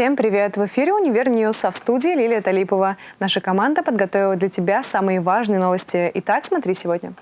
Всем привет! В эфире «Univer News», а в студии Лилия Талипова. Наша команда подготовила для тебя самые важные новости. Итак, смотри сегодня.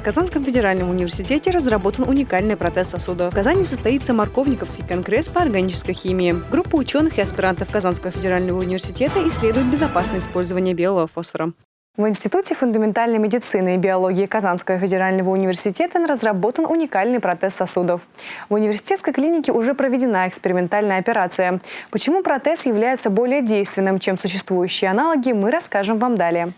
В Казанском федеральном университете разработан уникальный протез сосуда. В Казани состоится Марковниковский конгресс по органической химии. Группа ученых и аспирантов Казанского федерального университета исследует безопасное использование белого фосфора. В Институте фундаментальной медицины и биологии Казанского федерального университета разработан уникальный протез сосудов. В университетской клинике уже проведена экспериментальная операция. Почему протез является более действенным, чем существующие аналоги, мы расскажем вам далее.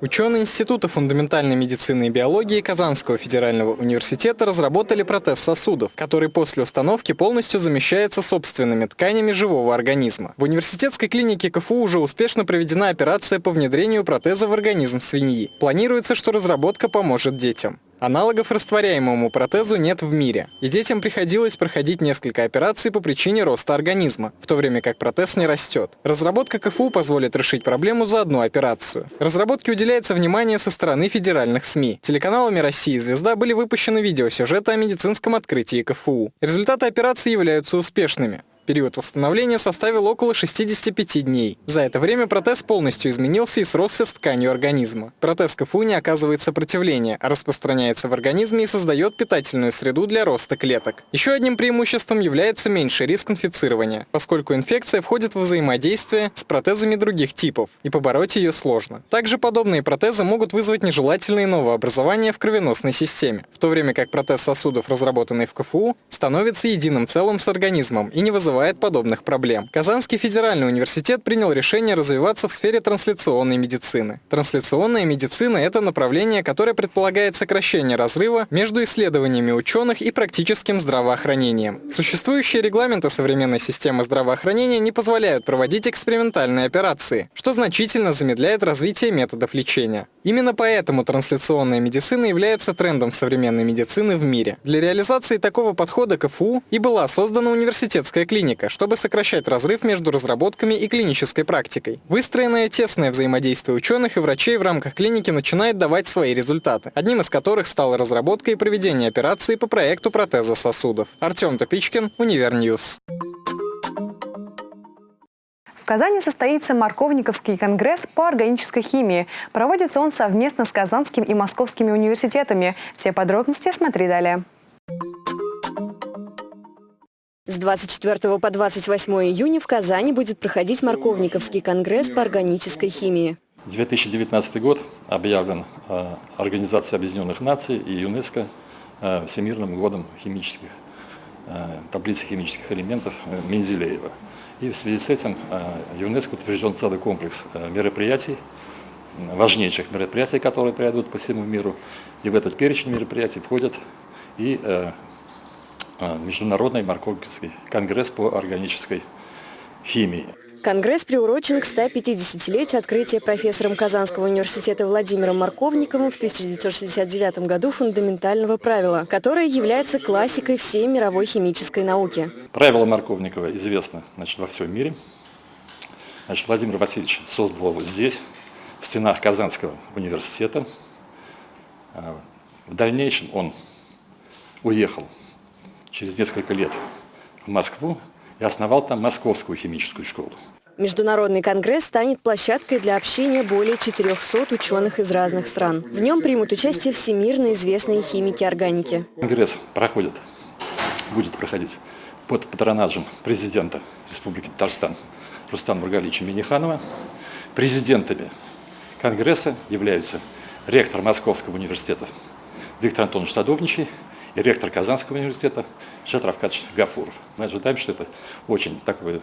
Ученые Института фундаментальной медицины и биологии Казанского федерального университета разработали протез сосудов, который после установки полностью замещается собственными тканями живого организма. В университетской клинике КФУ уже успешно проведена операция по внедрению протеза в организм свиньи. Планируется, что разработка поможет детям. Аналогов растворяемому протезу нет в мире, и детям приходилось проходить несколько операций по причине роста организма, в то время как протез не растет. Разработка КФУ позволит решить проблему за одну операцию. Разработке уделяется внимание со стороны федеральных СМИ. Телеканалами России и «Звезда» были выпущены видеосюжеты о медицинском открытии КФУ. Результаты операции являются успешными. Период восстановления составил около 65 дней. За это время протез полностью изменился и сросся с тканью организма. Протез КФУ не оказывает сопротивления, распространяется в организме и создает питательную среду для роста клеток. Еще одним преимуществом является меньший риск инфицирования, поскольку инфекция входит в взаимодействие с протезами других типов, и побороть ее сложно. Также подобные протезы могут вызвать нежелательные новообразования в кровеносной системе, в то время как протез сосудов, разработанный в КФУ, становится единым целым с организмом и не вызывает вызывает подобных проблем. Казанский федеральный университет принял решение развиваться в сфере трансляционной медицины. Трансляционная медицина – это направление, которое предполагает сокращение разрыва между исследованиями ученых и практическим здравоохранением. Существующие регламенты современной системы здравоохранения не позволяют проводить экспериментальные операции, что значительно замедляет развитие методов лечения. Именно поэтому трансляционная медицина является трендом современной медицины в мире. Для реализации такого подхода КФУ и была создана университетская клиника, клиника, чтобы сокращать разрыв между разработками и клинической практикой. Выстроенное тесное взаимодействие ученых и врачей в рамках клиники начинает давать свои результаты, одним из которых стала разработка и проведение операции по проекту протеза сосудов. Артем Топичкин, Univer News. В Казани состоится Марковниковский конгресс по органической химии. Проводится он совместно с Казанским и Московскими университетами. Все подробности смотри далее. С 24 по 28 июня в Казани будет проходить Марковниковский конгресс по органической химии. 2019 год объявлен э, Организацией Объединенных Наций и ЮНЕСКО э, Всемирным годом химических, э, таблицы химических элементов Мензелеева. И в связи с этим ЮНЕСКО утвержден целый комплекс мероприятий, важнейших мероприятий, которые пройдут по всему миру. И в этот перечень мероприятий входят и Международный Марковский конгресс по органической химии. Конгресс приурочен к 150-летию открытия профессором Казанского университета Владимиром Марковниковым в 1969 году фундаментального правила, которое является классикой всей мировой химической науки. Правило Марковникова известно значит, во всем мире. Значит, Владимир Васильевич создал его здесь, в стенах Казанского университета. А, в дальнейшем он уехал через несколько лет в Москву и основал там Московскую химическую школу. Международный конгресс станет площадкой для общения более 400 ученых из разных стран. В нем примут участие всемирно известные химики органики. Конгресс проходит, будет проходить под патронажем президента Республики Татарстан Рустама Бургалича Миниханова. Президентами Конгресса являются ректор Московского университета Виктор Антонович Садовничий ректор Казанского университета Ильшат Рафкатович Гафуров. Мы ожидаем, что это очень такое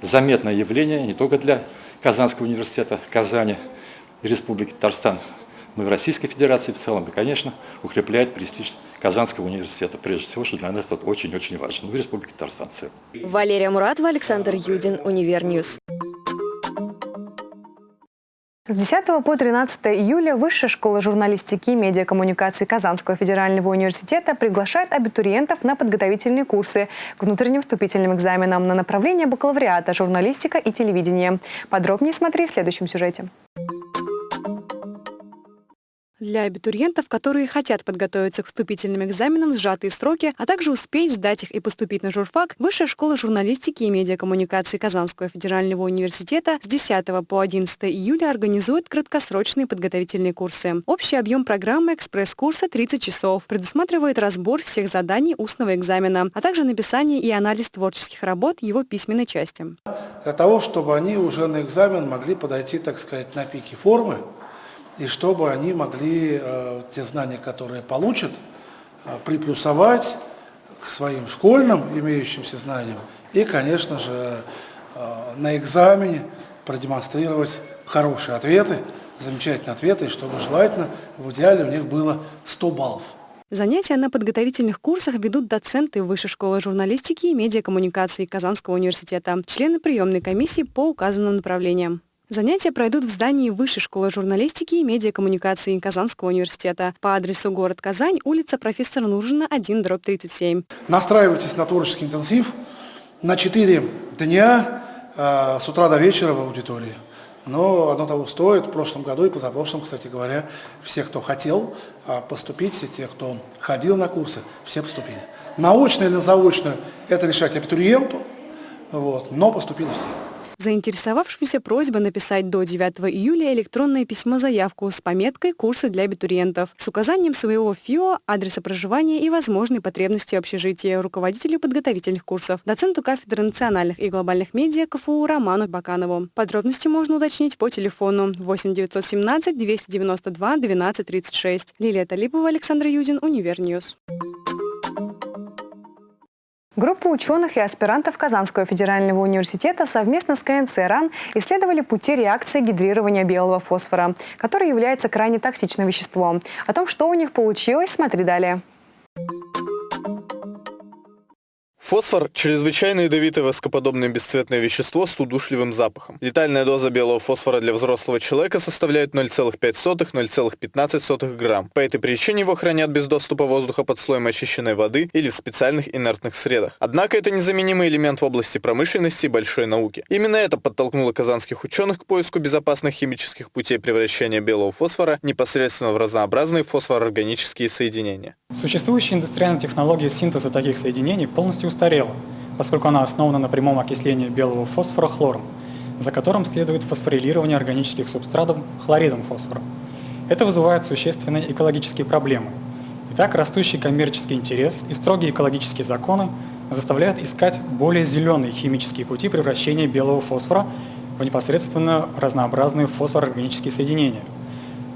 заметное явление не только для Казанского университета, Казани Республики Татарстан, но и Российской Федерации в целом, и, конечно, укрепляет престиж Казанского университета, прежде всего, что для нас это очень-очень важно, ну и Республики Татарстан в целом. Валерия Муратова, Александр Юдин, Univer News. С 10 по 13 июля Высшая школа журналистики и медиакоммуникации Казанского федерального университета приглашает абитуриентов на подготовительные курсы к внутренним вступительным экзаменам на направление бакалавриата «Журналистика и телевидение». Подробнее смотри в следующем сюжете. Для абитуриентов, которые хотят подготовиться к вступительным экзаменам в сжатые сроки, а также успеть сдать их и поступить на журфак, Высшая школа журналистики и медиакоммуникации Казанского федерального университета с 10 по 11 июля организует краткосрочные подготовительные курсы. Общий объем программы экспресс-курса 30 часов, предусматривает разбор всех заданий устного экзамена, а также написание и анализ творческих работ его письменной части. Для того, чтобы они уже на экзамен могли подойти, так сказать, на пике формы, и чтобы они могли э, те знания, которые получат, э, приплюсовать к своим школьным имеющимся знаниям и, конечно же, э, на экзамене продемонстрировать хорошие ответы, замечательные ответы, и чтобы желательно в идеале у них было 100 баллов. Занятия на подготовительных курсах ведут доценты Высшей школы журналистики и медиакоммуникации Казанского университета, члены приемной комиссии по указанным направлениям. Занятия пройдут в здании Высшей школы журналистики и медиакоммуникации Казанского университета по адресу город Казань, улица профессора Нужина, 1, дробь 37. Настраивайтесь на творческий интенсив на 4 дня э, с утра до вечера в аудитории. Но оно того стоит. В прошлом году и позапрошлом, кстати говоря, все, кто хотел э, поступить, и те, кто ходил на курсы, все поступили. Научно или заочно это решать абитуриенту, вот, но поступили все. Заинтересовавшимся просьба написать до 9 июля электронное письмо-заявку с пометкой «Курсы для абитуриентов» с указанием своего ФИО, адреса проживания и возможной потребности общежития руководителю подготовительных курсов, доценту кафедры национальных и глобальных медиа КФУ Роману Баканову. Подробности можно уточнить по телефону 8 917 292 12 36. Лилия Талипова, Александр Юдин, Univer News. Группа ученых и аспирантов Казанского федерального университета совместно с КНЦ РАН исследовали пути реакции гидрирования белого фосфора, который является крайне токсичным веществом. О том, что у них получилось, смотри далее. Фосфор – чрезвычайно ядовитое воскоподобное бесцветное вещество с удушливым запахом. Летальная доза белого фосфора для взрослого человека составляет 0,5-0,15 грамм. По этой причине его хранят без доступа воздуха под слоем очищенной воды или в специальных инертных средах. Однако это незаменимый элемент в области промышленности и большой науки. Именно это подтолкнуло казанских ученых к поиску безопасных химических путей превращения белого фосфора непосредственно в разнообразные фосфорорганические соединения. Существующая индустриальная технология синтеза таких соединений полностью устарела, поскольку она основана на прямом окислении белого фосфора хлором, за которым следует фосфорилирование органических субстратов хлоридом фосфора. Это вызывает существенные экологические проблемы. Итак, растущий коммерческий интерес и строгие экологические законы заставляют искать более зеленые химические пути превращения белого фосфора в непосредственно разнообразные фосфорорганические соединения –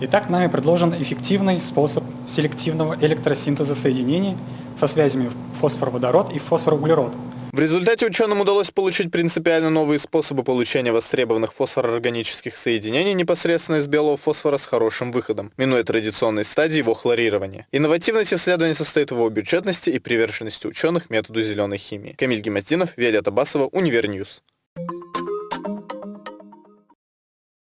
Итак, нами предложен эффективный способ селективного электросинтеза соединений со связями фосфор-водород и фосфор-углерод. В результате ученым удалось получить принципиально новые способы получения востребованных фосфорорганических соединений непосредственно из белого фосфора с хорошим выходом, минуя традиционной стадии его хлорирования. Инновативность исследования состоит в его бюджетности и приверженности ученых методу зеленой химии. Камиль Гемоздинов, Виолетта Басова, Univer News.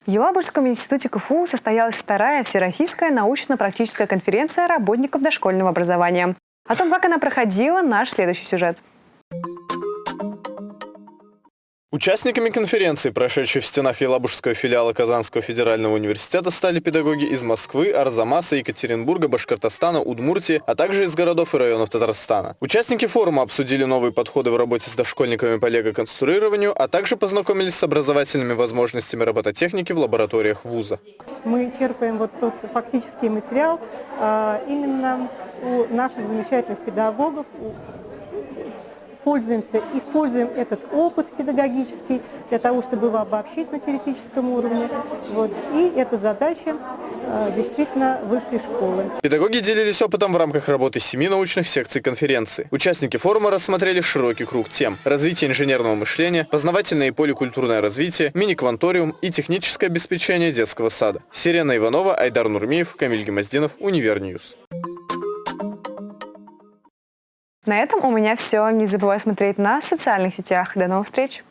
В Елабужском институте КФУ состоялась вторая всероссийская научно-практическая конференция работников дошкольного образования. О том, как она проходила, наш следующий сюжет. Участниками конференции, прошедшей в стенах Елабужского филиала Казанского федерального университета, стали педагоги из Москвы, Арзамаса, Екатеринбурга, Башкортостана, Удмуртии, а также из городов и районов Татарстана. Участники форума обсудили новые подходы в работе с дошкольниками по лего-конструированию, а также познакомились с образовательными возможностями робототехники в лабораториях вуза. Мы черпаем вот тот фактический материал а, именно у наших замечательных педагогов, пользуемся, используем этот опыт педагогический для того, чтобы его обобщить на теоретическом уровне. Вот. И это задача э, действительно высшей школы. Педагоги делились опытом в рамках работы семи научных секций конференции. Участники форума рассмотрели широкий круг тем – развитие инженерного мышления, познавательное и поликультурное развитие, мини-кванториум и техническое обеспечение детского сада. Сирена Иванова, Айдар Нурмиев, Камиль Гемоздинов, Univer News. На этом у меня все. Не забывай смотреть на социальных сетях. До новых встреч!